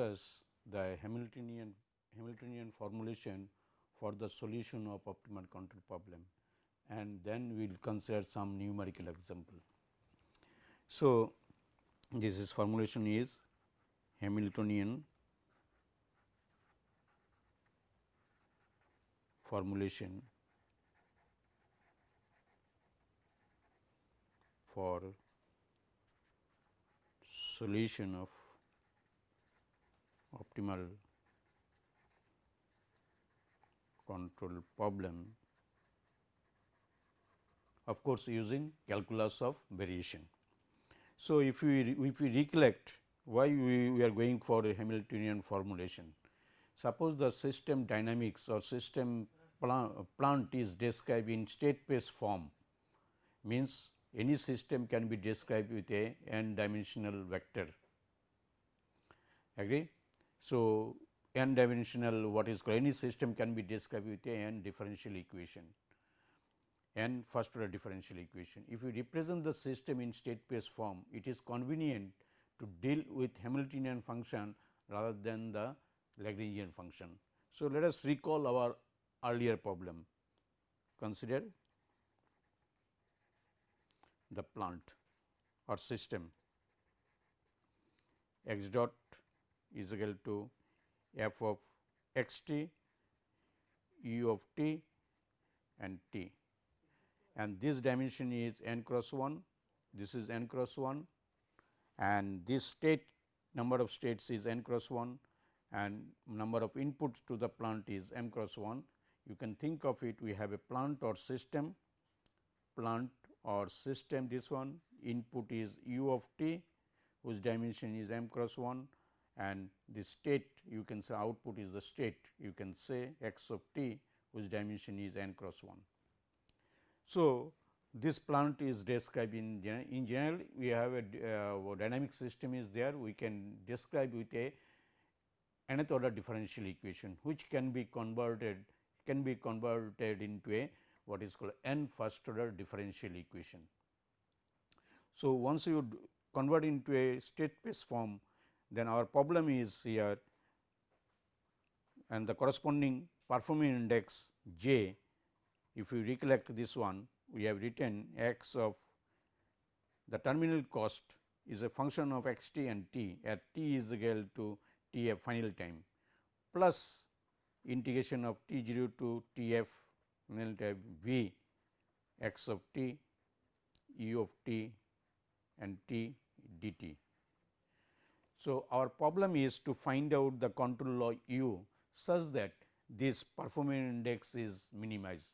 discuss the Hamiltonian Hamiltonian formulation for the solution of optimal control problem and then we will consider some numerical example. So, this is formulation is Hamiltonian formulation for solution of optimal control problem of course, using calculus of variation. So, if we if we recollect why we, we are going for a Hamiltonian formulation. Suppose the system dynamics or system plant, is described in state space form means any system can be described with a n dimensional vector agree. So, n dimensional what is called any system can be described with a n differential equation n first order differential equation. If you represent the system in state space form, it is convenient to deal with Hamiltonian function rather than the Lagrangian function. So, let us recall our earlier problem. Consider the plant or system x dot is equal to f of x t, u of t and t and this dimension is n cross 1, this is n cross 1 and this state number of states is n cross 1 and number of inputs to the plant is m cross 1. You can think of it we have a plant or system, plant or system this one input is u of t whose dimension is m cross 1 and the state you can say output is the state you can say x of t whose dimension is n cross 1. So, this plant is described in general. In general, we have a uh, dynamic system is there. We can describe with a nth order differential equation, which can be converted can be converted into a what is called n first order differential equation. So, once you convert into a state space form, then our problem is here and the corresponding performing index j if you recollect this one, we have written x of the terminal cost is a function of x t and t at t is equal to t f final time plus integration of t 0 to t f final time v x of t u of t and t dt. So, our problem is to find out the control law u such that this performance index is minimized.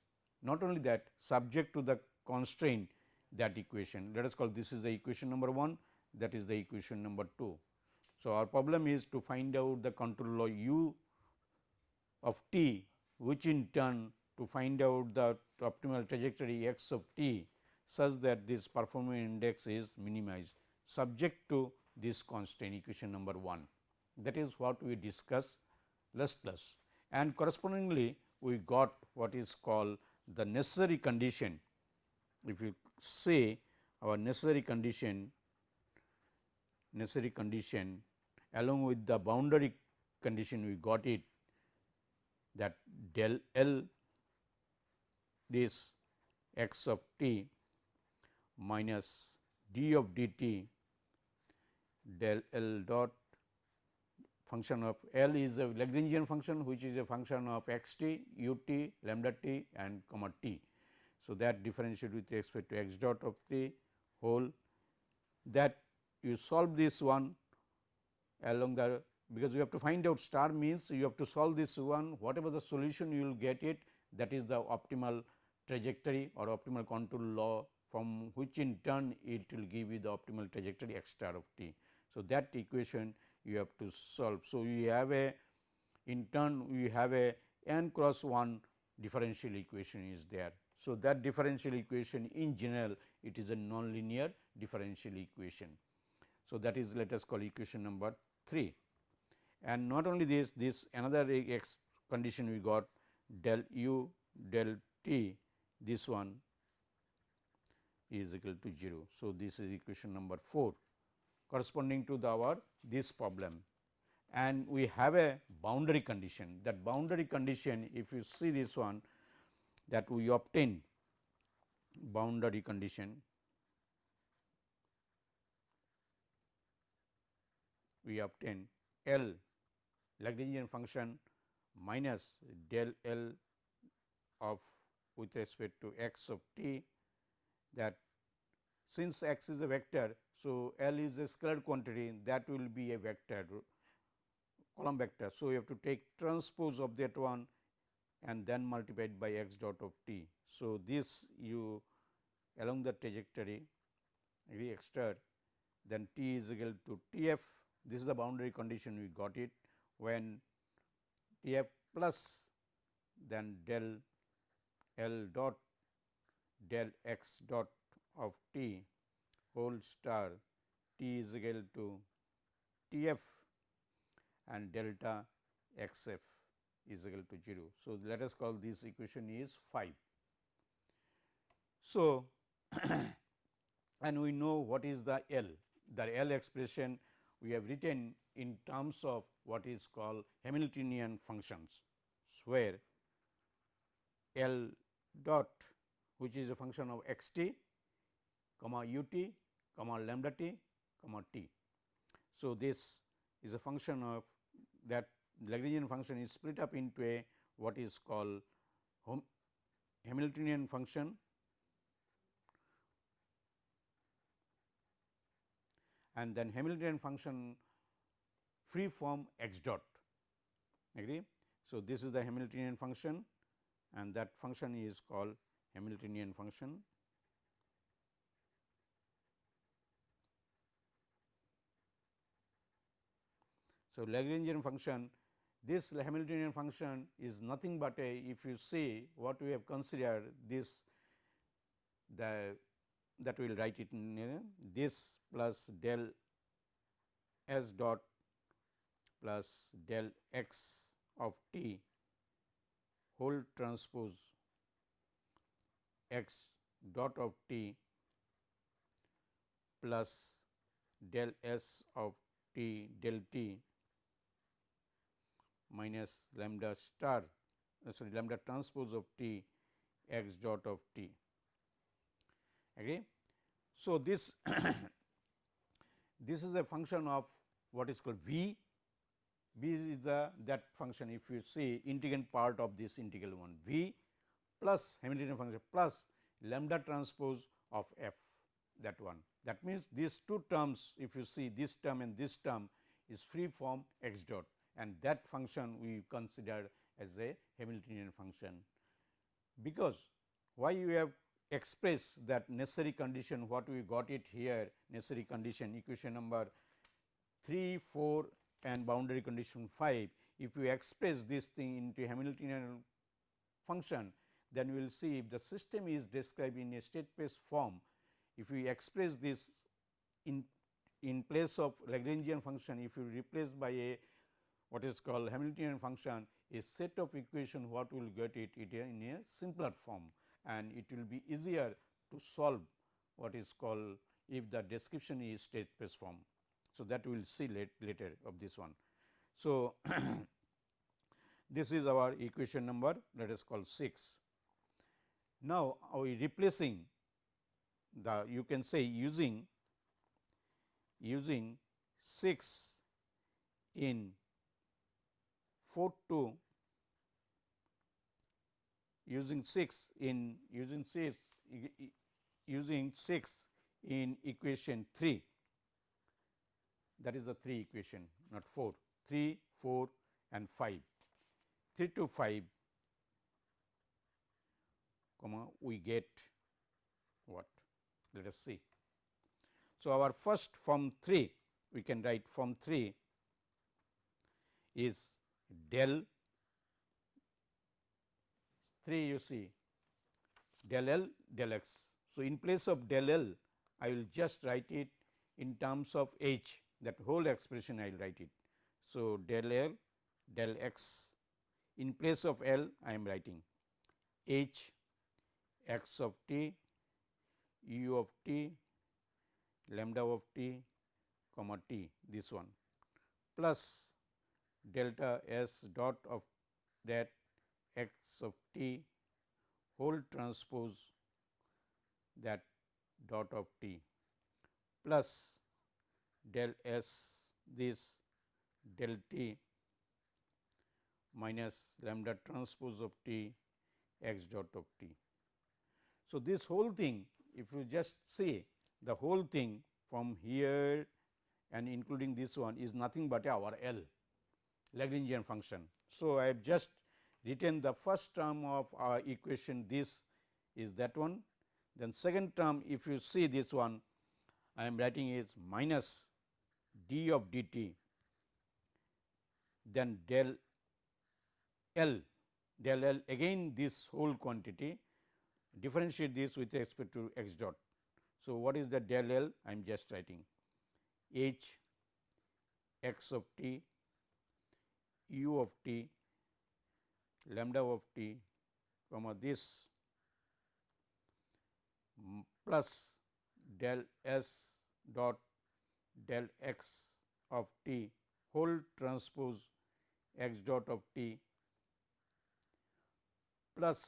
Not only that subject to the constraint that equation let us call this is the equation number 1 that is the equation number 2. So, our problem is to find out the control law u of t which in turn to find out the optimal trajectory x of t such that this performance index is minimized subject to this constraint equation number 1 that is what we discuss less plus. And correspondingly we got what is called the necessary condition. If you say our necessary condition necessary condition along with the boundary condition we got it that del L this x of t minus d of d t del L dot function of L is a Lagrangian function which is a function of x t, u t, lambda t and comma t. So, that differentiate with respect to x dot of the whole that you solve this one along the because you have to find out star means you have to solve this one whatever the solution you will get it that is the optimal trajectory or optimal control law from which in turn it will give you the optimal trajectory x star of t. So, that equation you have to solve. So, we have a in turn we have a n cross 1 differential equation is there. So, that differential equation in general it is a nonlinear differential equation. So, that is let us call equation number 3 and not only this this another x condition we got del u del t this one is equal to 0. So, this is equation number 4 corresponding to the our this problem and we have a boundary condition that boundary condition if you see this one that we obtain boundary condition we obtain L Lagrangian function minus del L of with respect to x of t that since x is a vector. So, L is a scalar quantity that will be a vector column vector. So, you have to take transpose of that one and then multiplied by x dot of t. So, this you along the trajectory re extra then t is equal to T f this is the boundary condition we got it when T f plus then del L dot del x dot of t whole star t is equal to T f and delta x f is equal to 0. So, let us call this equation is 5. So, and we know what is the L, the L expression we have written in terms of what is called Hamiltonian functions, where L dot which is a function of x t comma u t comma lambda t comma t. So, this is a function of that Lagrangian function is split up into a what is called Hamiltonian function and then Hamiltonian function free form x dot agree. So, this is the Hamiltonian function and that function is called Hamiltonian function. So, Lagrangian function this Hamiltonian function is nothing but a if you see what we have considered this the that we will write it in this plus del s dot plus del x of t whole transpose x dot of t plus del s of t del t minus lambda star uh, sorry lambda transpose of t x dot of t agree. So, this this is a function of what is called v v is the that function if you see integrand part of this integral one v plus Hamiltonian function plus lambda transpose of f that one. That means, these two terms if you see this term and this term is free form x dot and that function we consider as a Hamiltonian function. Because why you have expressed that necessary condition what we got it here necessary condition equation number 3, 4 and boundary condition 5. If we express this thing into Hamiltonian function then we will see if the system is described in a state space form. If we express this in in place of Lagrangian function if you replace by a what is called Hamiltonian function a set of equation what will get it, it in a simpler form and it will be easier to solve what is called if the description is state space form. So, that we will see late, later of this one. So, this is our equation number let us call 6. Now, we replacing the you can say using using 6 in 4 to using 6 in using 6 using 6 in equation 3 that is the 3 equation not 4 3 4 and 5 3 to 5 comma we get what? Let us see. So our first form 3 we can write form 3 is del. 3 you see. Del L del x. So, in place of del L I will just write it in terms of h. That whole expression I will write it. So, del L del x. In place of L I am writing h x of t u of t lambda of t comma t this one. Plus delta s dot of that x of t whole transpose that dot of t plus del s this del t minus lambda transpose of t x dot of t. So, this whole thing if you just see the whole thing from here and including this one is nothing but our L Lagrangian function. So, I have just written the first term of our equation this is that one then second term if you see this one I am writing is minus d of dt then del L del L again this whole quantity differentiate this with respect to x dot. So, what is the del L I am just writing h x of t u of t lambda of t comma this plus del s dot del x of t whole transpose x dot of t plus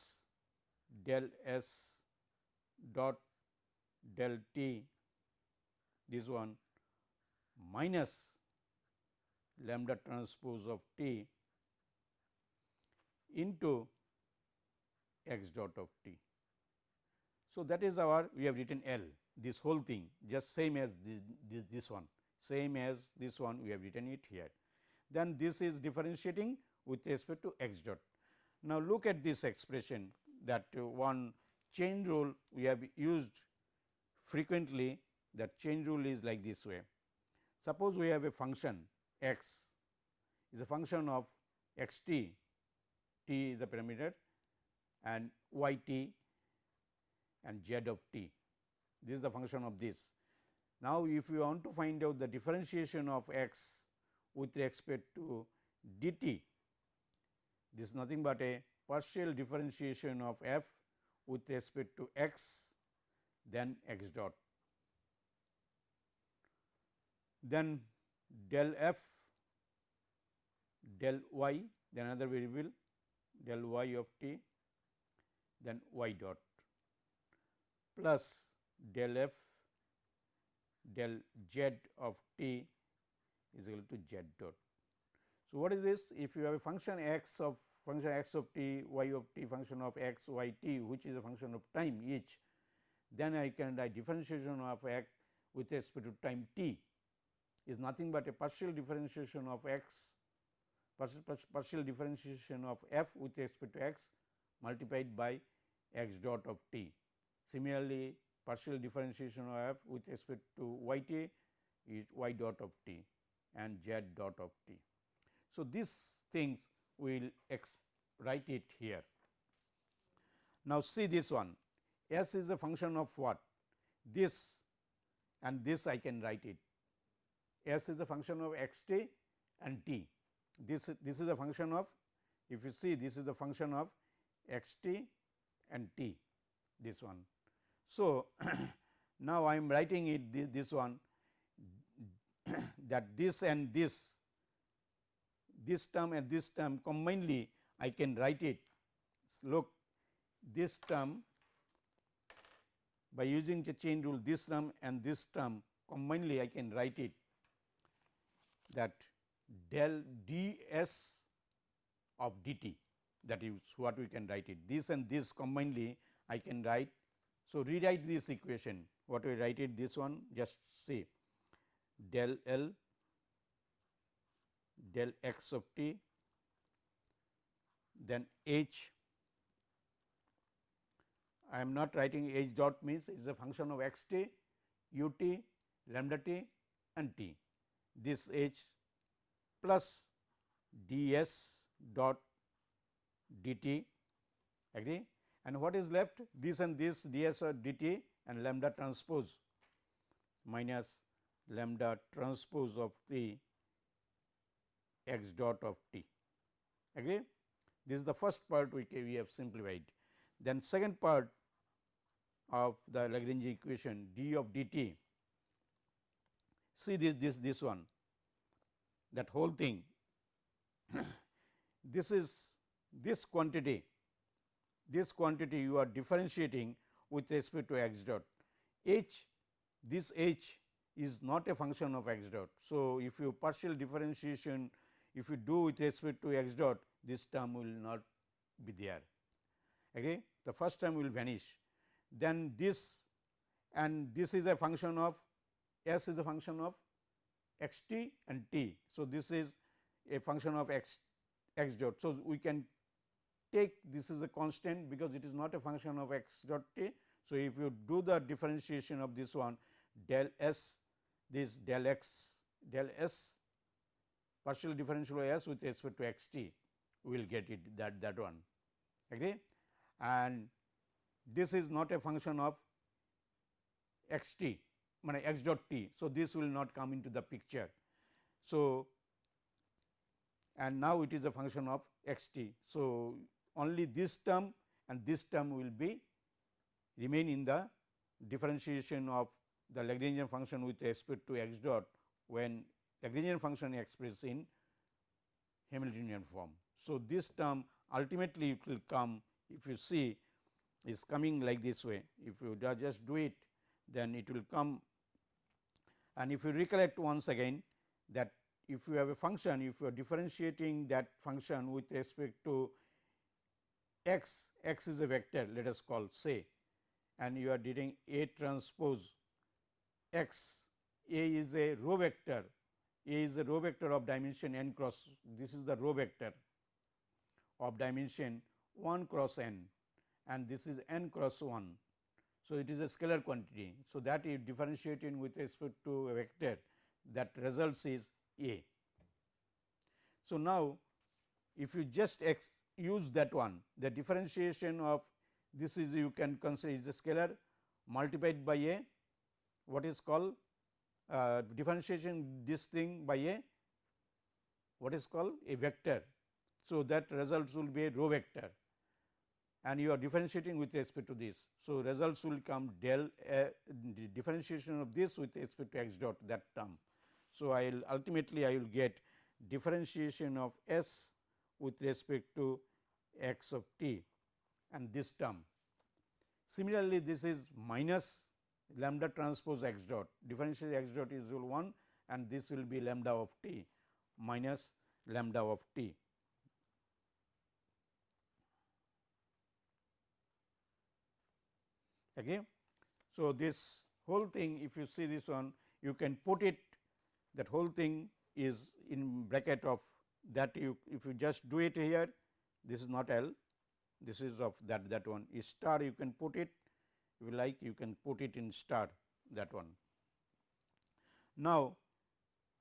del s dot del t this one minus lambda transpose of t into x dot of t. So, that is our we have written L this whole thing just same as this, this, this one same as this one we have written it here. Then this is differentiating with respect to x dot. Now, look at this expression that one chain rule we have used frequently that chain rule is like this way. Suppose we have a function x is a function of x t, t is the parameter and y t and z of t. This is the function of this. Now, if you want to find out the differentiation of x with respect to d t, this is nothing but a partial differentiation of f with respect to x then x dot. Then del f del y then another variable del y of t then y dot plus del f del z of t is equal to z dot. So, what is this? If you have a function x of function x of t, y of t, function of x, y t, which is a function of time each, then I can write differentiation of x with respect to time t is nothing but a partial differentiation of x, partial, partial differentiation of f with respect to x multiplied by x dot of t. Similarly, partial differentiation of f with respect to y t is y dot of t and z dot of t. So, these things we will write it here. Now, see this one s is a function of what this and this I can write it s is a function of x t and t. This this is a function of if you see this is the function of x t and t this one. So, now I am writing it this, this one that this and this this term and this term combinedly I can write it. Look this term by using the chain rule this term and this term combinedly I can write it that del d s of d t that is what we can write it this and this combinedly I can write. So, rewrite this equation what we write it this one just say del L del x of t then h I am not writing h dot means is a function of x t, u t, lambda t and t. This h plus d s dot d t agree and what is left this and this d s or d t and lambda transpose minus lambda transpose of the x dot of t agree. This is the first part we, we have simplified. Then second part of the Lagrange equation d of d t see this this this one. That whole thing. This is this quantity this quantity you are differentiating with respect to x dot. H this h is not a function of x dot. So, if you partial differentiation if you do with respect to x dot this term will not be there. Okay? The first term will vanish. Then this and this is a function of s is a function of x t and t. So, this is a function of x x dot. So, we can take this is a constant because it is not a function of x dot t. So, if you do the differentiation of this one del s this del x del s partial differential of s with respect to x t we will get it that that one agree and this is not a function of x t x dot t. So, this will not come into the picture. So, and now it is a function of x t. So, only this term and this term will be remain in the differentiation of the Lagrangian function with respect to x dot when Lagrangian function expressed in Hamiltonian form. So, this term ultimately it will come if you see is coming like this way if you just do it then it will come and if you recollect once again that if you have a function if you are differentiating that function with respect to x, x is a vector let us call say and you are doing A transpose x, A is a row vector, A is a row vector of dimension n cross this is the row vector of dimension 1 cross n and this is n cross 1. So, it is a scalar quantity. So, that is differentiating with respect to a vector that results is A. So, now if you just use that one the differentiation of this is you can consider is a scalar multiplied by a what is called uh, differentiation this thing by a what is called a vector. So, that results will be a row vector and you are differentiating with respect to this. So, results will come del uh, differentiation of this with respect to x dot that term. So, I will ultimately I will get differentiation of s with respect to x of t and this term. Similarly, this is minus lambda transpose x dot differential x dot is equal 1 and this will be lambda of t minus lambda of t. Okay. So, this whole thing if you see this one you can put it that whole thing is in bracket of that you if you just do it here this is not L this is of that that one is star you can put it if you like you can put it in star that one. Now,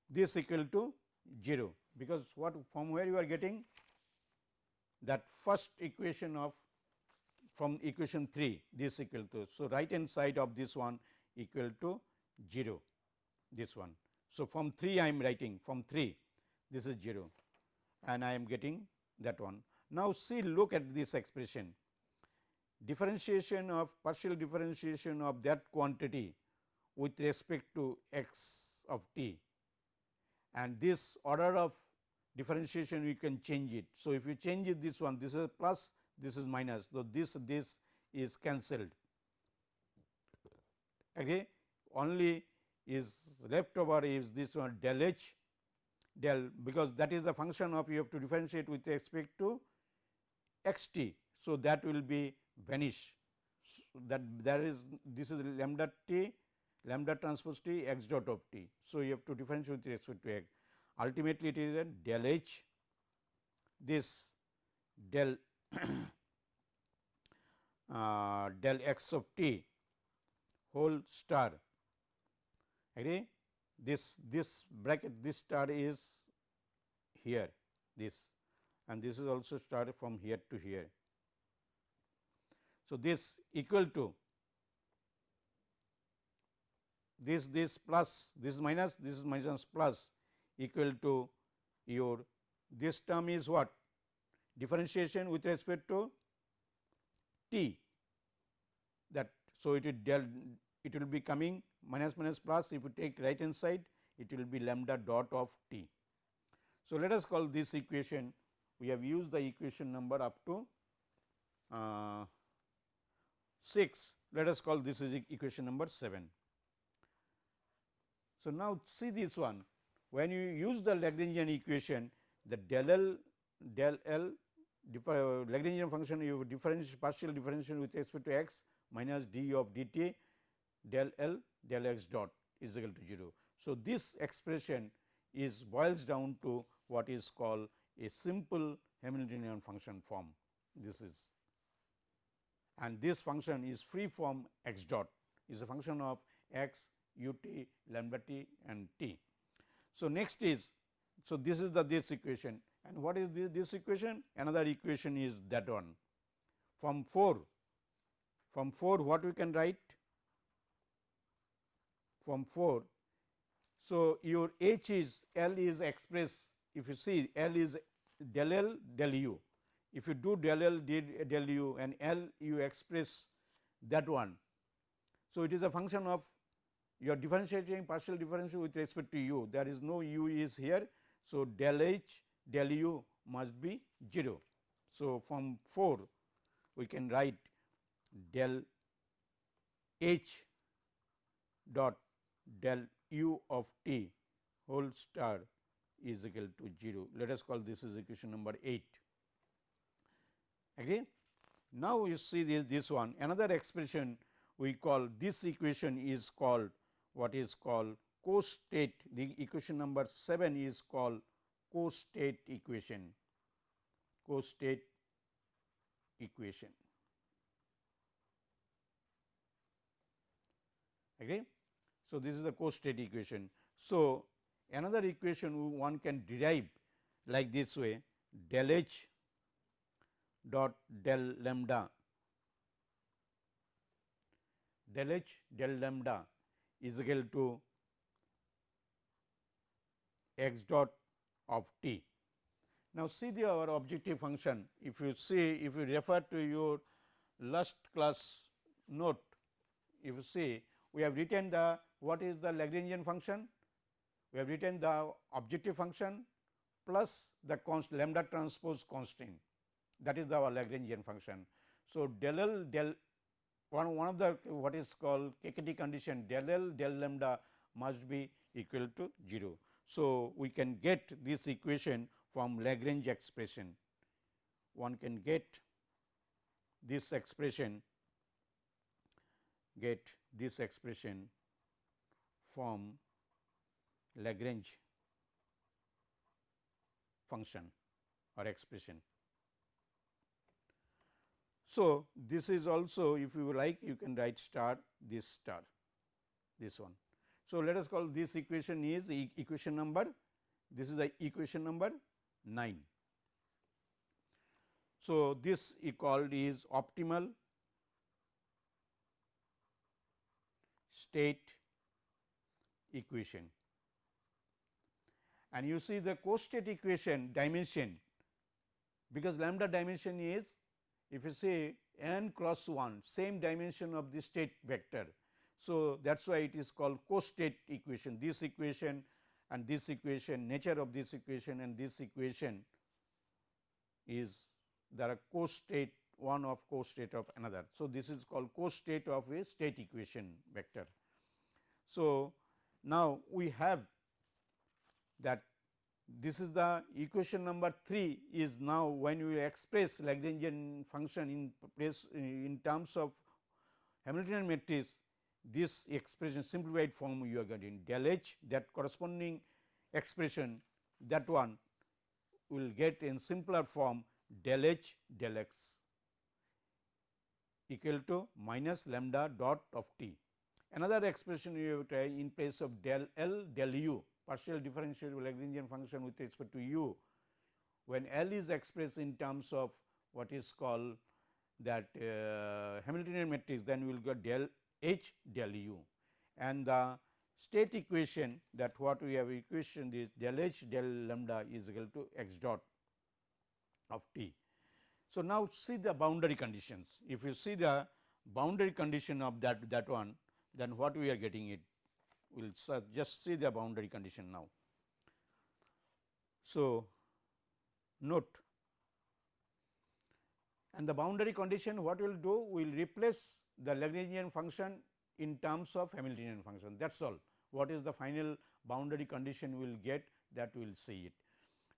this equal to 0 because what from where you are getting that first equation of from equation 3 this equal to. So, right hand side of this one equal to 0 this one. So, from 3 I am writing from 3 this is 0 and I am getting that one. Now, see look at this expression differentiation of partial differentiation of that quantity with respect to x of t and this order of differentiation we can change it. So, if you change it this one this is plus this is minus. So, this this is cancelled okay only is left over is this one del h del because that is the function of you have to differentiate with respect to x t. So, that will be vanish so that there is this is lambda t lambda transpose t x dot of t. So, you have to differentiate with respect to x ultimately it is a del h this del uh, del x of t whole star. Agree? This this bracket this star is here this and this is also star from here to here. So, this equal to this this plus this minus this is minus plus equal to your this term is what differentiation with respect to t that. So, it will del it will be coming minus minus plus if you take right hand side it will be lambda dot of t. So, let us call this equation we have used the equation number up to uh, 6 let us call this is equation number 7. So, now see this one when you use the Lagrangian equation the del L del L Uh, Lagrangian function you differential partial differential with respect to x minus d of dt del L del x dot is equal to 0. So, this expression is boils down to what is called a simple Hamiltonian function form this is and this function is free from x dot is a function of x u t lambda t and t. So, next is so this is the this equation and what is this, this equation another equation is that one from 4 from 4 what we can write from 4. So, your h is L is expressed if you see L is del L del u if you do del L del u and L you express that one. So, it is a function of you are differentiating partial differential with respect to u there is no u is here. So, del h del u must be 0. So, from 4 we can write del h dot del u of t whole star is equal to 0. Let us call this is equation number 8. Again, now you see this, this one another expression we call this equation is called what is called co-state the equation number 7 is called co-state equation co-state equation. Agree so this is the co-state equation. So another equation one can derive like this way del h dot del lambda. Del h del lambda is equal to x dot of t. Now, see the our objective function if you see if you refer to your last class note if you see we have written the what is the Lagrangian function we have written the objective function plus the const lambda transpose constant that is our Lagrangian function. So, del L del one, one of the what is called KKT condition del L del lambda must be equal to 0. So, we can get this equation from Lagrange expression. One can get this expression get this expression from Lagrange function or expression. So, this is also if you like you can write star this star this one. So, let us call this equation is e equation number this is the equation number 9. So, this e called is optimal state equation and you see the co-state equation dimension because lambda dimension is if you say n cross 1 same dimension of the state vector. So, that is why it is called co-state equation this equation and this equation nature of this equation and this equation is there are co-state one of co-state of another. So, this is called co-state of a state equation vector. So, now we have that this is the equation number 3 is now when you express Lagrangian function in place in terms of Hamiltonian matrix this expression simplified form you are getting del h that corresponding expression that one will get in simpler form del h del x equal to minus lambda dot of t. Another expression you have try in place of del L del u partial differential Lagrangian function with respect to u when L is expressed in terms of what is called that uh, Hamiltonian matrix then we will get del H del u. And the state equation that what we have equation is del H del lambda is equal to x dot of t. So, now see the boundary conditions. If you see the boundary condition of that that one then what we are getting it? We will just see the boundary condition now. So, note. And the boundary condition what we will do? We will replace the Lagrangian function in terms of Hamiltonian function that is all what is the final boundary condition we will get that we will see it.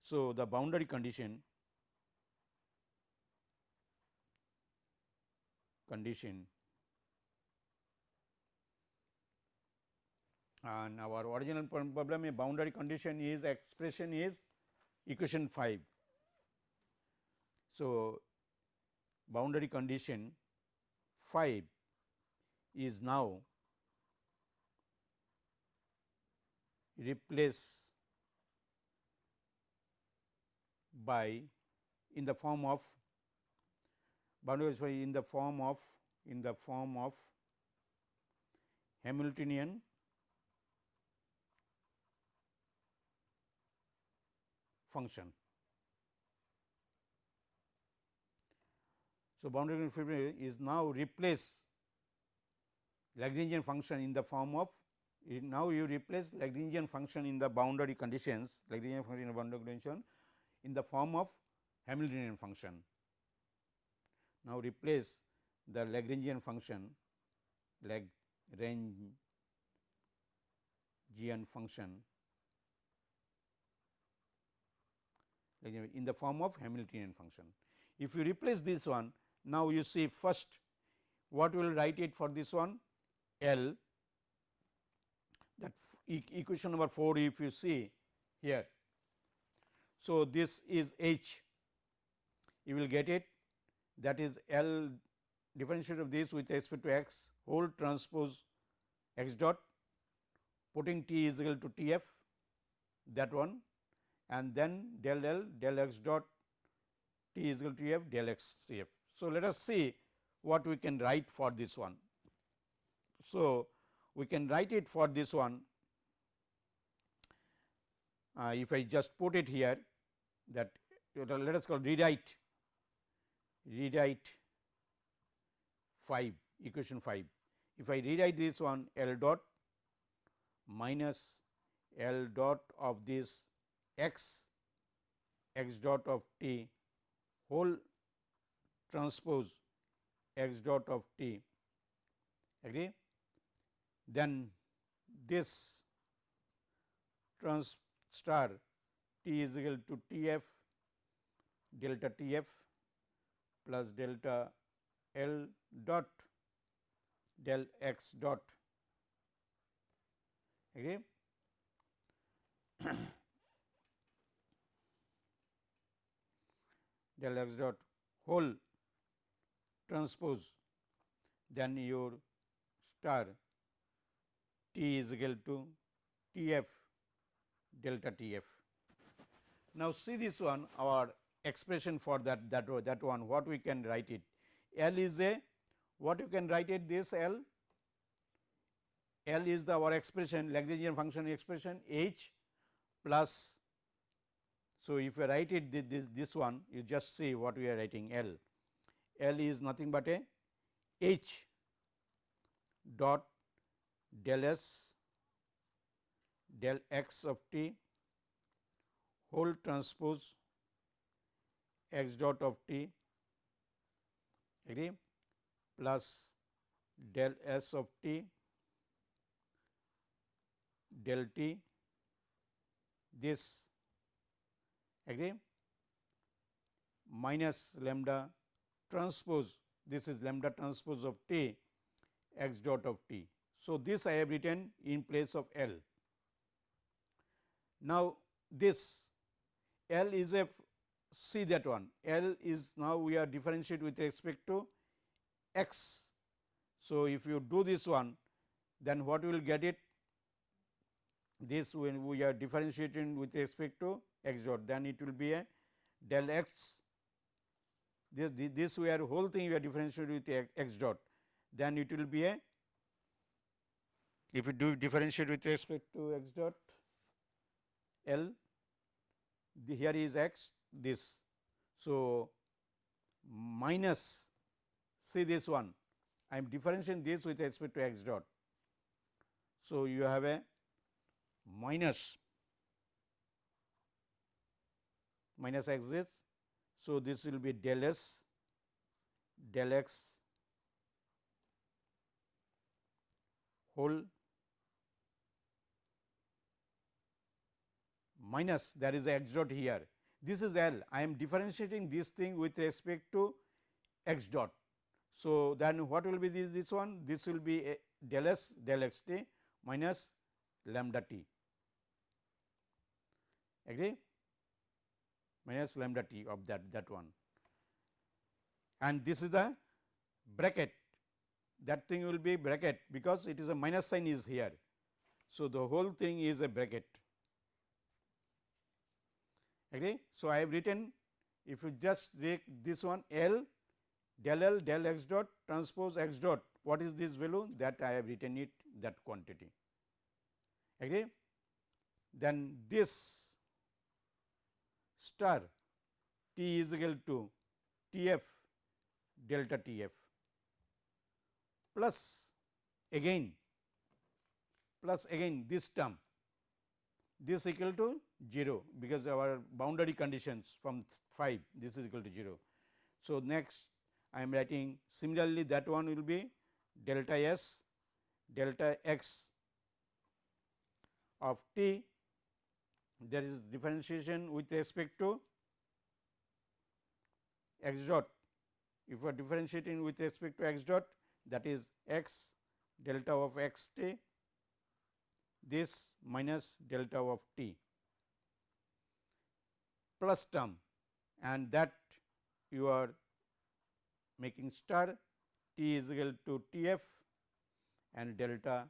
So, the boundary condition condition and our original problem a boundary condition is expression is equation 5. So, boundary condition 5 is now replaced by in the form of in the form of in the form of Hamiltonian function. So, boundary condition is now replace Lagrangian function in the form of now you replace Lagrangian function in the boundary conditions Lagrangian function in the boundary condition in the form of Hamiltonian function. Now, replace the Lagrangian function Lagrangian function in the form of Hamiltonian function. If you replace this one, now you see first what we will write it for this one? L. That e equation number 4 if you see here. So, this is H. You will get it. That is L differentiate of this with respect to x whole transpose x dot. Putting t is equal to T f that one. And then del L del x dot t is equal to f del x c f. So, let us see what we can write for this one. So, we can write it for this one uh, if I just put it here that let us call rewrite rewrite 5 equation 5. If I rewrite this one L dot minus L dot of this x x dot of t whole transpose x dot of t agree? Then this trans star t is equal to T f delta T f plus delta L dot del x dot agree? del x dot whole transpose then your star t is equal to T f delta T f. Now, see this one our expression for that that that one what we can write it L is a what you can write it this L L is the our expression Lagrangian function expression H plus so, if you write it this, this, this one you just see what we are writing L. L is nothing but a H dot del S del x of t whole transpose x dot of t agree plus del S of t del t this agree minus lambda transpose this is lambda transpose of t x dot of t. So, this I have written in place of L. Now, this L is a see that one L is now we are differentiate with respect to x. So, if you do this one then what will get it this when we are differentiating with respect to x dot then it will be a del x this this we are whole thing we are differentiating with x dot then it will be a if you do differentiate with respect to x dot L the here is x this. So, minus see this one I am differentiating this with respect to x dot. So, you have a minus minus x this. So, this will be del s del x whole minus there is x dot here. This is L. I am differentiating this thing with respect to x dot. So, then what will be this, this one? This will be a del s del x t minus lambda t agree minus lambda t of that that one and this is the bracket that thing will be bracket because it is a minus sign is here. So, the whole thing is a bracket agree. So, I have written if you just take this one L del L del x dot transpose x dot what is this value that I have written it that quantity agree. Then this star T is equal to T f delta T f plus again plus again this term this equal to 0 because our boundary conditions from 5 this is equal to 0. So, next I am writing similarly that one will be delta s delta x of t there is differentiation with respect to x dot if we are differentiating with respect to x dot that is x delta of x t this minus delta of t plus term and that you are making star t is equal to T f and delta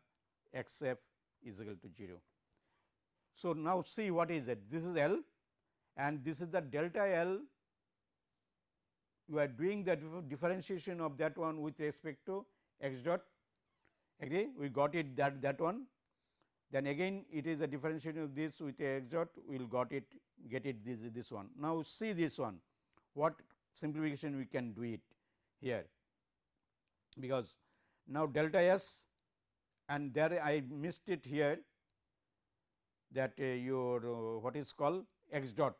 x f is equal to 0. So, now see what is it. This is L and this is the delta L. You are doing the differentiation of that one with respect to x dot. Agree? We got it that that one. Then again it is a differentiation of this with x dot. We will got it get it this this one. Now, see this one. What simplification we can do it here? Because now delta s and there I missed it here that uh, your uh, what is called x dot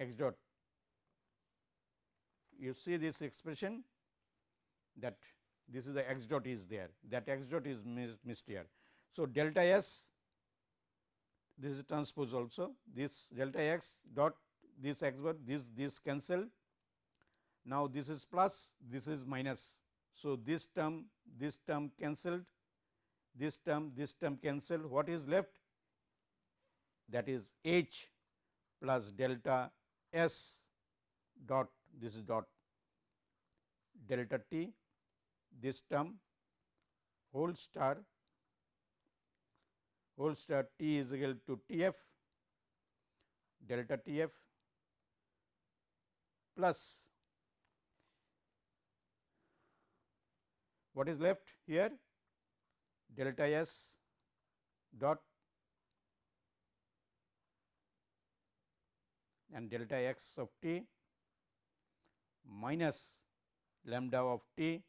x dot. You see this expression that this is the x dot is there. That x dot is missed here. So, delta s this is transpose also. This delta x dot this x dot this this cancel. Now this is plus this is minus. So, this term this term cancelled this term this term cancel, what is left? That is h plus delta s dot this is dot delta t this term whole star whole star t is equal to T f delta T f plus what is left here delta s dot and delta x of t minus lambda of t.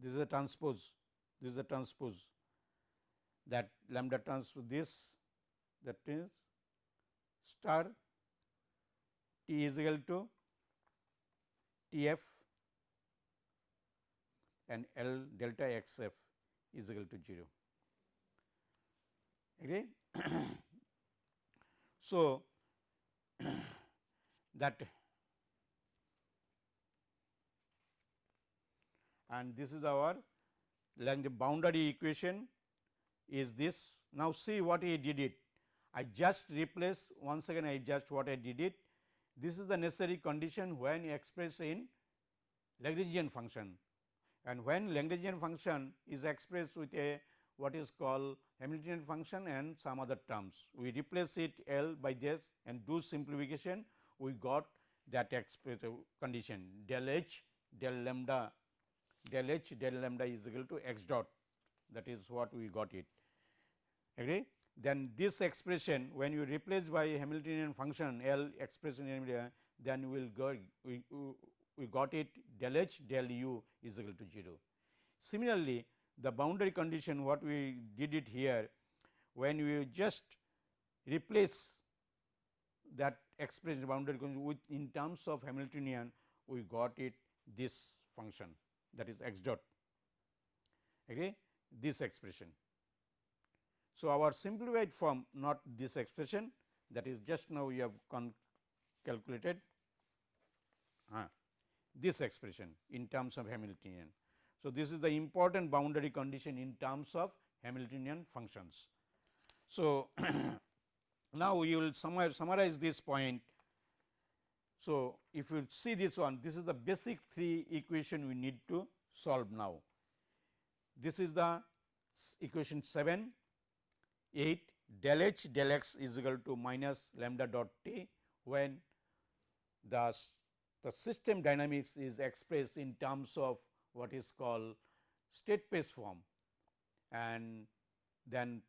This is a transpose. This is a transpose. That lambda transpose this that is star t is equal to T f and L delta x f is equal to 0. Agree? so, that and this is our Lagrange boundary equation is this. Now, see what I did it. I just replace once again I just what I did it. This is the necessary condition when expressed in Lagrangian function and when Lagrangian function is expressed with a what is called Hamiltonian function and some other terms. We replace it L by this and do simplification we got that expressive condition del h del lambda del h del lambda is equal to x dot that is what we got it agree. Then this expression when you replace by Hamiltonian function L expression then we will go we, we got it del h del u is equal to 0. Similarly, the boundary condition what we did it here when we just replace that expression boundary condition with in terms of Hamiltonian we got it this function that is x dot okay, this expression. So, our simplified form not this expression that is just now we have calculated uh, this expression in terms of Hamiltonian. So, this is the important boundary condition in terms of Hamiltonian functions. So, now we will summarize this point. So, if you see this one this is the basic three equation we need to solve now. This is the equation 7 8 del h del x is equal to minus lambda dot t when the, the system dynamics is expressed in terms of what is called state space form and then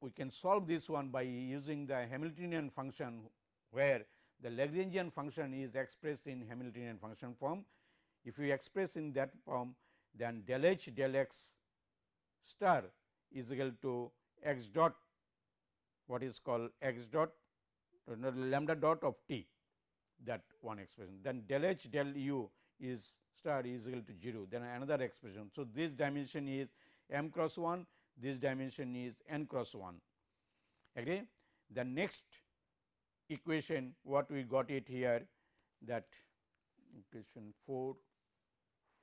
we can solve this one by using the Hamiltonian function where the Lagrangian function is expressed in Hamiltonian function form. If we express in that form then del h del x star is equal to x dot what is called x dot lambda dot of t that one expression then del h del u is star is equal to 0 then another expression. So, this dimension is m cross 1 this dimension is n cross 1 agree. The next equation what we got it here that equation 4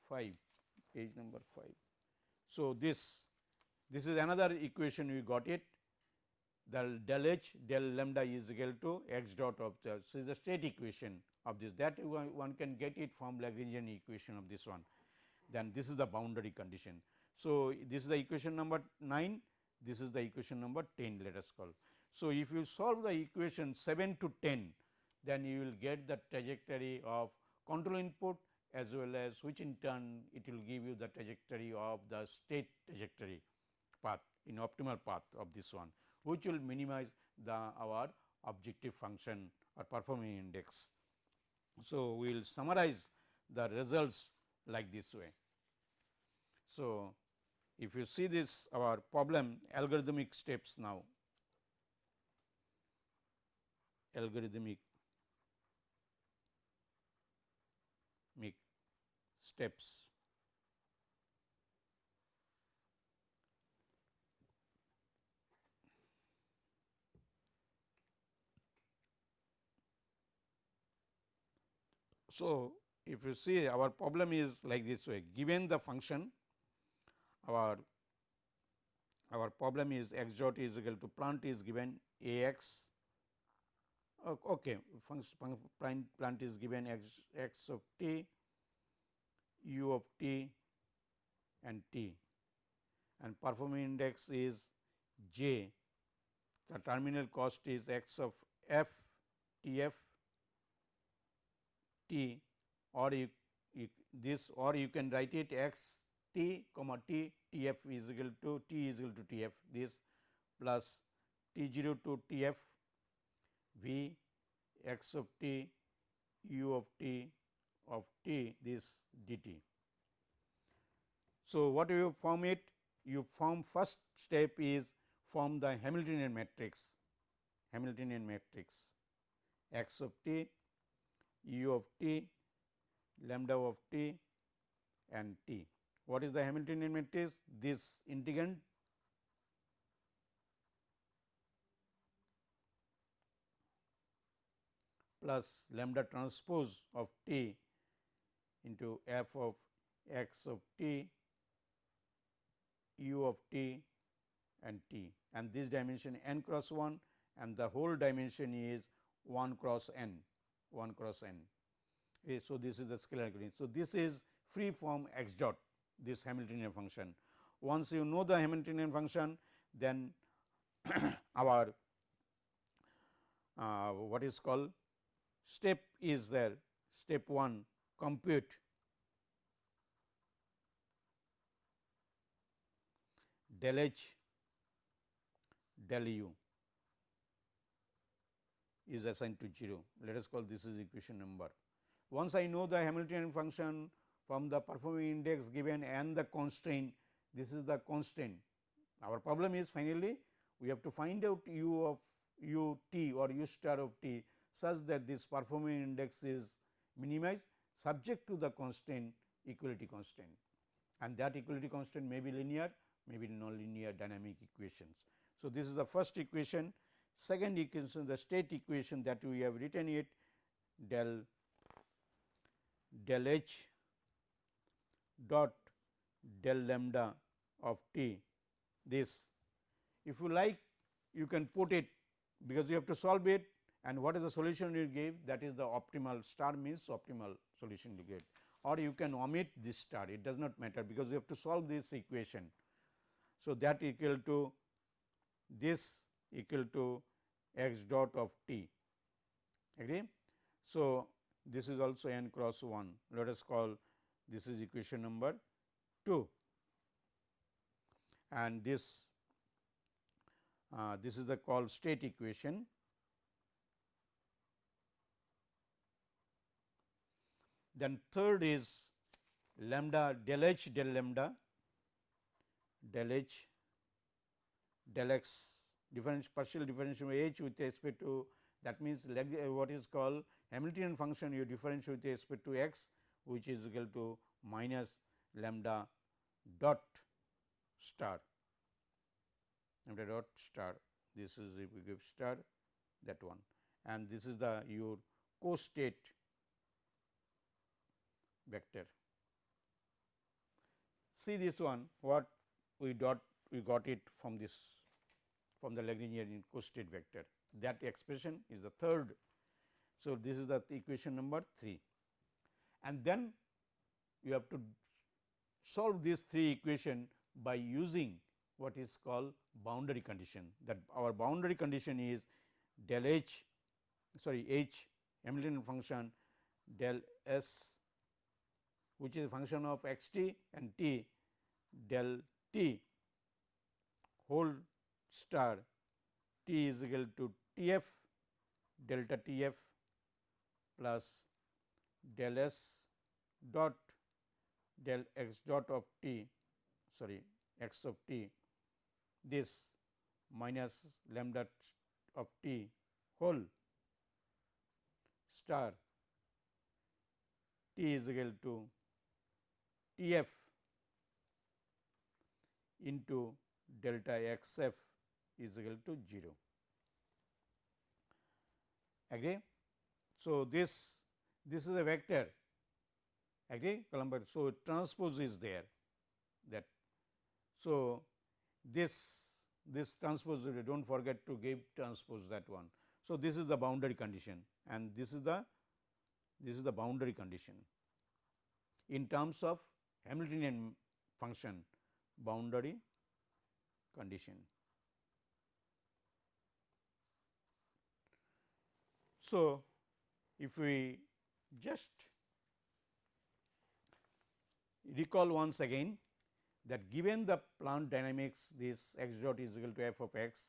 5 page number 5. So, this this is another equation we got it the del h del lambda is equal to x dot of the so is the state equation of this that one, one can get it from Lagrangian equation of this one then this is the boundary condition. So, this is the equation number 9 this is the equation number 10 let us call. So, if you solve the equation 7 to 10 then you will get the trajectory of control input as well as which in turn it will give you the trajectory of the state trajectory path in optimal path of this one which will minimize the our objective function or performing index. So, we will summarize the results like this way. So, if you see this our problem algorithmic steps now algorithmic steps So, if you see our problem is like this way. Given the function our our problem is x dot is equal to plant is given a x okay function plant, plant is given x x of t u of t and t. And performing index is j. The terminal cost is x of f t f t or you, you, this or you can write it x t comma t t f is equal to t is equal to t f this plus t 0 to t f v x of t u of t of t this dt. So, what you form it? You form first step is form the Hamiltonian matrix Hamiltonian matrix x of t u of t, lambda of t and t. What is the Hamiltonian matrix? This integrand plus lambda transpose of t into f of x of t, u of t and t and this dimension n cross 1 and the whole dimension is 1 cross n. 1 cross n. Okay, so, this is the scalar gradient. So, this is free form x dot this Hamiltonian function. Once you know the Hamiltonian function then our uh, what is called step is there step 1 compute del h del u is assigned to 0. Let us call this is equation number. Once I know the Hamiltonian function from the performing index given and the constraint, this is the constraint. Our problem is finally, we have to find out u of u t or u star of t such that this performing index is minimized subject to the constraint equality constraint and that equality constraint may be linear may be nonlinear dynamic equations. So, this is the first equation second equation the state equation that we have written it del del h dot del lambda of t. This if you like you can put it because you have to solve it and what is the solution you give? That is the optimal star means optimal solution you get. Or you can omit this star it does not matter because you have to solve this equation. So, that equal to this equal to x dot of t agree. So, this is also n cross 1 let us call this is equation number 2 and this uh, this is the called state equation. Then third is lambda del h del lambda del h del x partial differential h with respect to that means uh, what is called Hamiltonian function you differentiate with respect to x which is equal to minus lambda dot star. Lambda dot star. This is if we give star that one. And this is the your co-state vector. See this one what we dot we got it from this from the Lagrangian co-state vector. That expression is the third. So, this is the equation number 3 and then you have to solve these three equation by using what is called boundary condition. That our boundary condition is del h sorry h Hamiltonian function del s which is a function of x t and t del t whole star t is equal to T f delta T f plus del s dot del x dot of t sorry x of t. This minus lambda of t whole star t is equal to T f into delta x f is equal to 0 agree. So, this this is a vector agree. So, transpose is there that. So, this this transpose do not forget to give transpose that one. So, this is the boundary condition and this is the this is the boundary condition in terms of Hamiltonian function boundary condition. So, if we just recall once again that given the plant dynamics this x dot is equal to f of x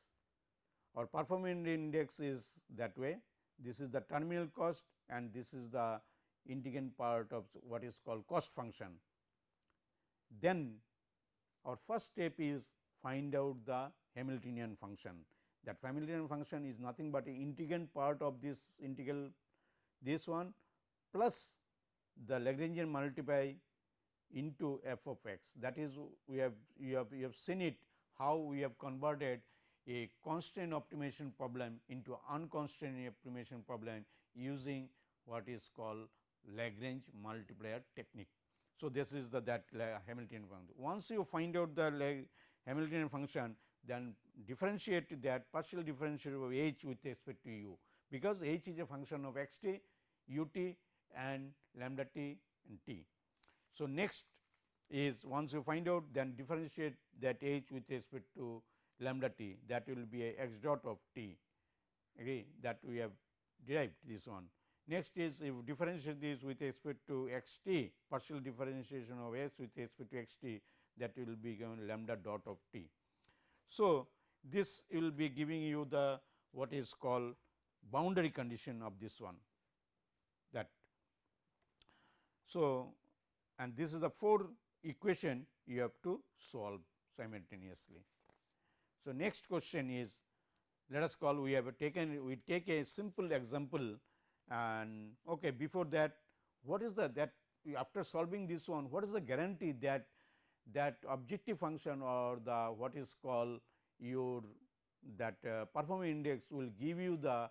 or performance index is that way this is the terminal cost and this is the integrand part of what is called cost function. Then our first step is find out the Hamiltonian function that Hamiltonian function is nothing but a integrand part of this integral this one plus the Lagrangian multiply into f of x that is we have you have you have seen it how we have converted a constant optimization problem into unconstrained optimization problem using what is called Lagrange multiplier technique. So, this is the that Hamiltonian function. Once you find out the Hamiltonian function then differentiate that partial differential of h with respect to u, because h is a function of x t, u t and lambda t and t. So, next is once you find out then differentiate that h with respect to lambda t that will be a x dot of t agree that we have derived this one. Next is if differentiate this with respect to x t partial differentiation of s with respect to x t that will be given lambda dot of t. So, this will be giving you the what is called boundary condition of this one that. So, and this is the four equation you have to solve simultaneously. So, next question is let us call we have taken we take a simple example and okay before that what is the that after solving this one what is the guarantee that that objective function or the what is called your that uh, performance index will give you the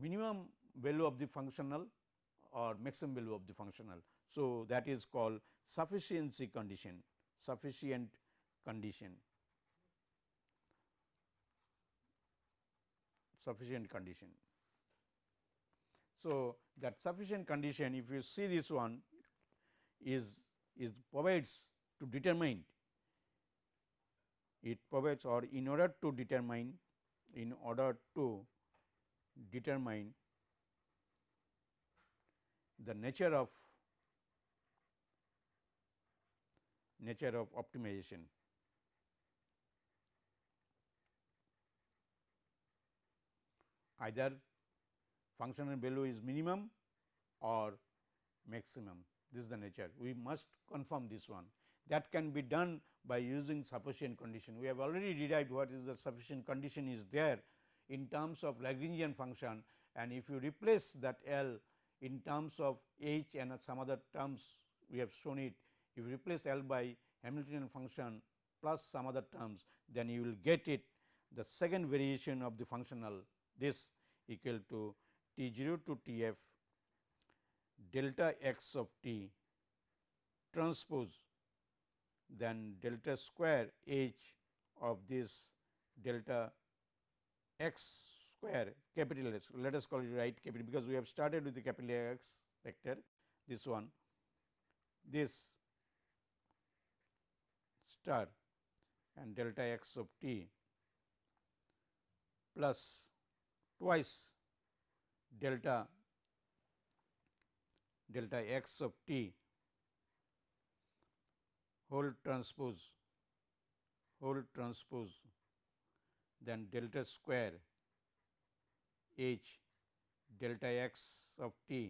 minimum value of the functional or maximum value of the functional. So, that is called sufficiency condition sufficient condition sufficient condition. So, that sufficient condition if you see this one is is provides to determine it provides or in order to determine in order to determine the nature of nature of optimization. Either functional value is minimum or maximum. This is the nature. We must confirm this one that can be done by using sufficient condition. We have already derived what is the sufficient condition is there in terms of Lagrangian function. And if you replace that L in terms of H and some other terms we have shown it. If you replace L by Hamiltonian function plus some other terms then you will get it. The second variation of the functional this equal to T 0 to T f delta x of t transpose then delta square h of this delta x square capital X. Let us call it right capital because we have started with the capital X vector this one. This star and delta x of t plus twice delta delta x of t whole transpose whole transpose then delta square h delta x of t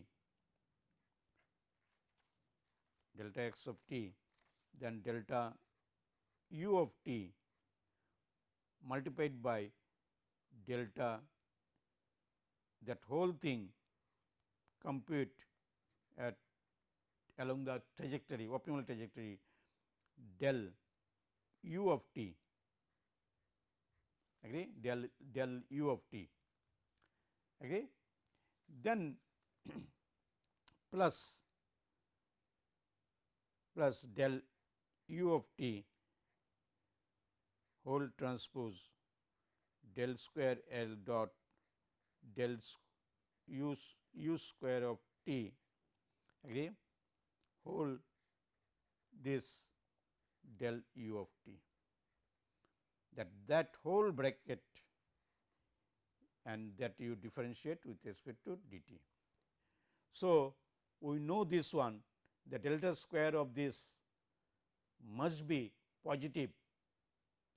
delta x of t then delta u of t multiplied by delta that whole thing compute at along the trajectory optimal trajectory del u of t agree del del u of t agree then plus plus del u of t whole transpose del square L dot del u, u square of t agree whole this del u of t that that whole bracket and that you differentiate with respect to dt. So, we know this one the delta square of this must be positive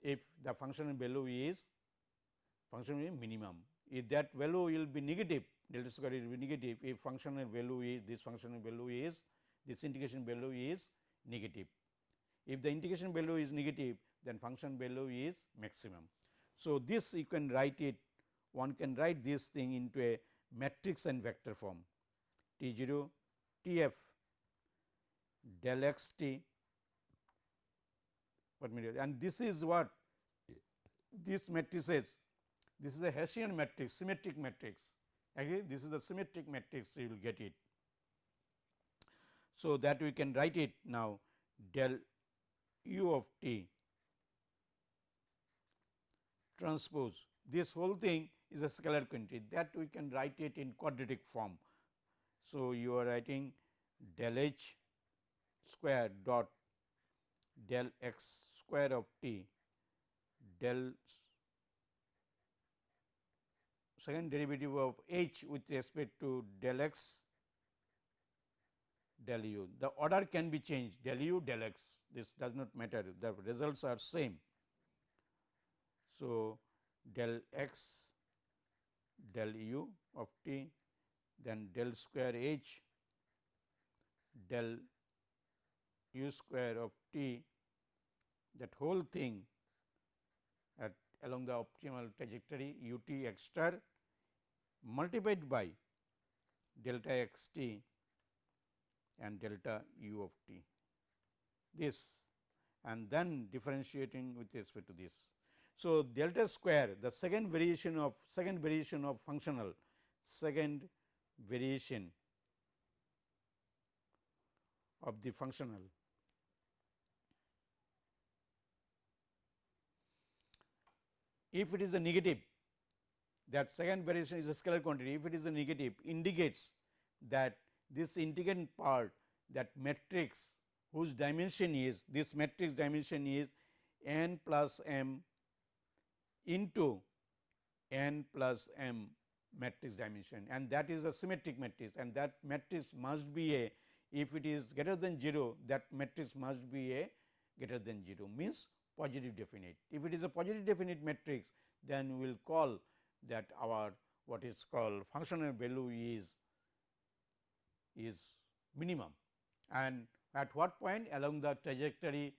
if the functional value is function is minimum. If that value will be negative delta square will be negative if functional value is this functional value is this integration value is negative. If the integration value is negative then function value is maximum. So, this you can write it one can write this thing into a matrix and vector form T 0 T f del x t and this is what this matrices this is a Hessian matrix symmetric matrix agree this is the symmetric matrix you will get it. So, that we can write it now del u of t transpose this whole thing is a scalar quantity that we can write it in quadratic form. So, you are writing del h square dot del x square of t del second derivative of h with respect to del x del u. The order can be changed del u del x this does not matter the results are same. So, del x del u of t then del square h del u square of t that whole thing at along the optimal trajectory u t x star multiplied by delta x t and delta u of t this and then differentiating with respect to this. So, delta square the second variation of second variation of functional second variation of the functional if it is a negative that second variation is a scalar quantity if it is a negative indicates that this integrand part that matrix whose dimension is this matrix dimension is n plus m into n plus m matrix dimension. And that is a symmetric matrix. And that matrix must be a if it is greater than 0 that matrix must be a greater than 0 means positive definite. If it is a positive definite matrix then we will call that our what is called functional value is is minimum. And at what point along the trajectory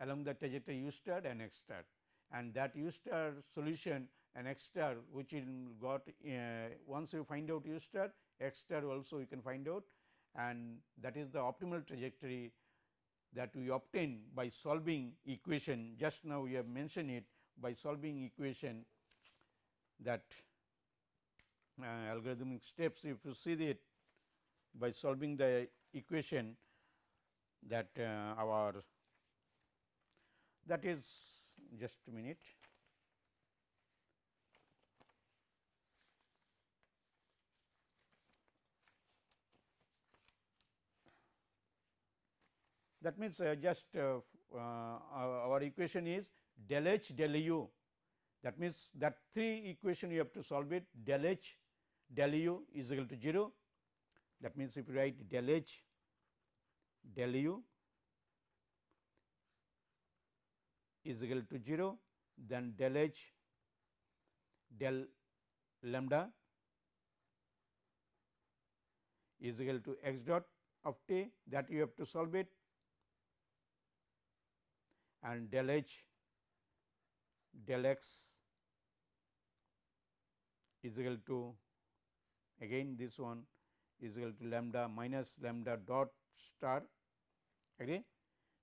along the trajectory u star and x star and that u star solution and x star which will got uh, once you find out u star x star also you can find out and that is the optimal trajectory that we obtain by solving equation. Just now we have mentioned it by solving equation that uh, algorithmic steps if you see it by solving the equation that uh, our that is just a minute. That means, uh, just uh, uh our equation is del h del u that means, that three equation you have to solve it del h del u is equal to 0 that means, if you write del h del u is equal to 0 then del h del lambda is equal to x dot of t that you have to solve it and del h del x is equal to again this one is equal to lambda minus lambda dot star agree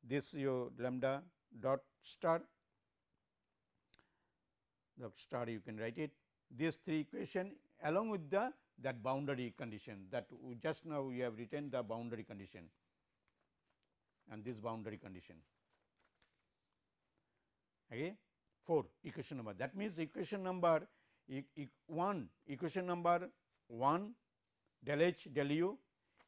this your lambda dot star the star you can write it. These three equation along with the that boundary condition that just now we have written the boundary condition and this boundary condition okay. 4 equation number that means equation number e e 1 equation number 1 del h del u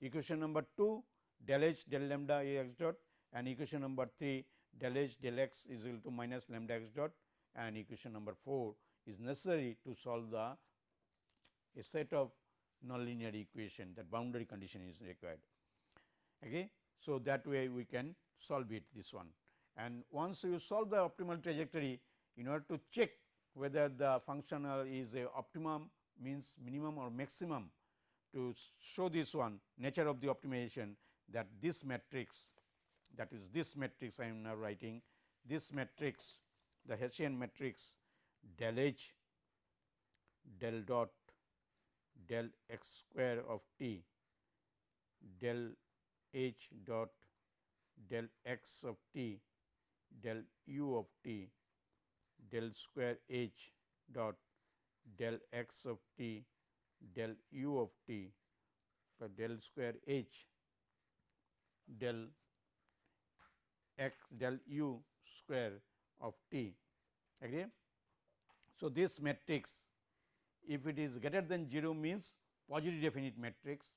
equation number 2 del h del lambda a x dot and equation number 3 del h del x is equal to minus lambda x dot and equation number 4 is necessary to solve the a set of nonlinear equation that boundary condition is required. Okay. So, that way we can solve it this one and once you solve the optimal trajectory in order to check whether the functional is a optimum means minimum or maximum to show this one nature of the optimization that this matrix that is this matrix I am now writing this matrix the Hessian matrix del h del dot del x square of t del h dot del x of t del u of t del square h dot del x of t del u of t del square h del x del u square of t. Agree. So, this matrix if it is greater than 0 means positive definite matrix.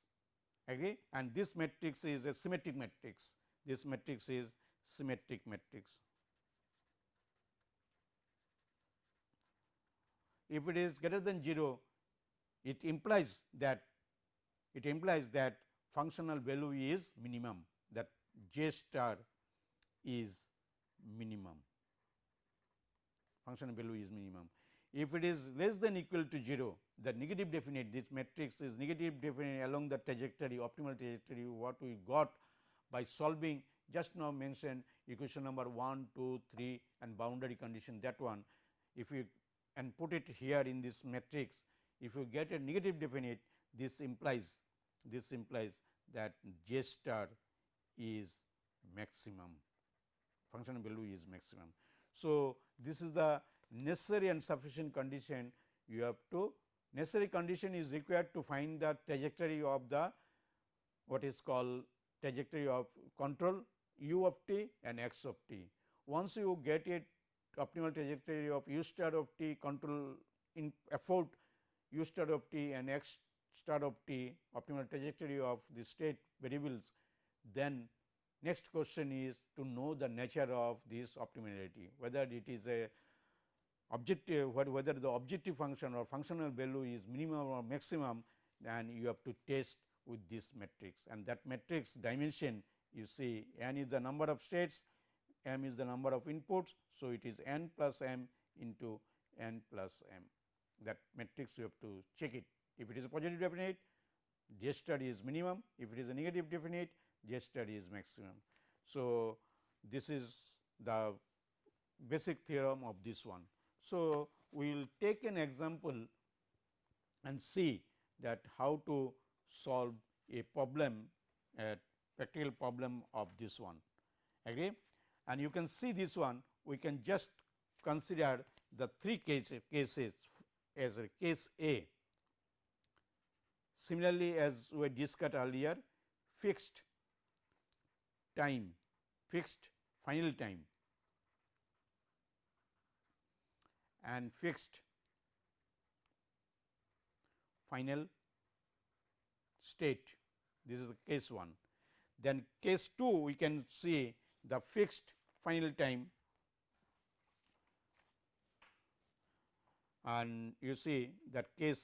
Agree? And this matrix is a symmetric matrix. This matrix is symmetric matrix. If it is greater than 0 it implies that it implies that functional value is minimum j star is minimum functional value is minimum. If it is less than equal to 0 the negative definite this matrix is negative definite along the trajectory optimal trajectory what we got by solving just now mentioned equation number 1, 2, 3 and boundary condition that one if you and put it here in this matrix if you get a negative definite this implies this implies that j star is maximum function value is maximum. So, this is the necessary and sufficient condition you have to necessary condition is required to find the trajectory of the what is called trajectory of control u of t and x of t. Once you get it optimal trajectory of u star of t control in effort u star of t and x star of t optimal trajectory of the state variables, then next question is to know the nature of this optimality whether it is a objective whether the objective function or functional value is minimum or maximum then you have to test with this matrix and that matrix dimension you see n is the number of states, m is the number of inputs. So, it is n plus m into n plus m that matrix you have to check it. If it is a positive definite star is minimum, if it is a negative definite Star is maximum. So, this is the basic theorem of this one. So, we will take an example and see that how to solve a problem a practical problem of this one agree and you can see this one we can just consider the three case, cases as a case A. Similarly, as we discussed earlier fixed time fixed final time. And fixed final state. This is the case 1. Then case 2 we can see the fixed final time. And you see that case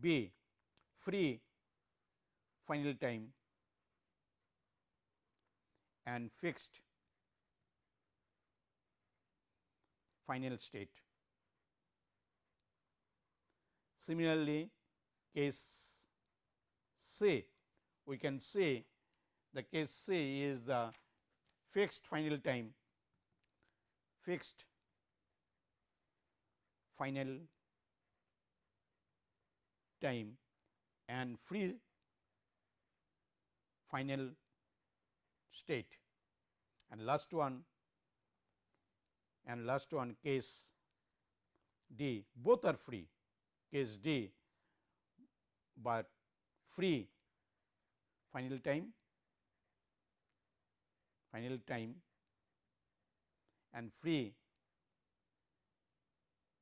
B free final time and fixed final state. Similarly, case C we can say the case C is the fixed final time fixed final time and free final state. And last one and last one case D. Both are free. Case D, but free. Final time. Final time. And free.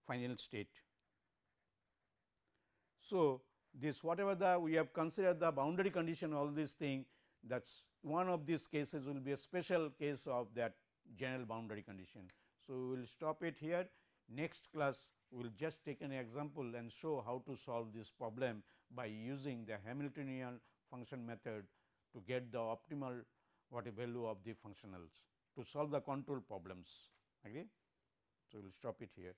Final state. So, this whatever the we have considered the boundary condition all these thing that is one of these cases will be a special case of that general boundary condition. So, we will stop it here next class we will just take an example and show how to solve this problem by using the Hamiltonian function method to get the optimal what a value of the functionals to solve the control problems agree. So, we will stop it here.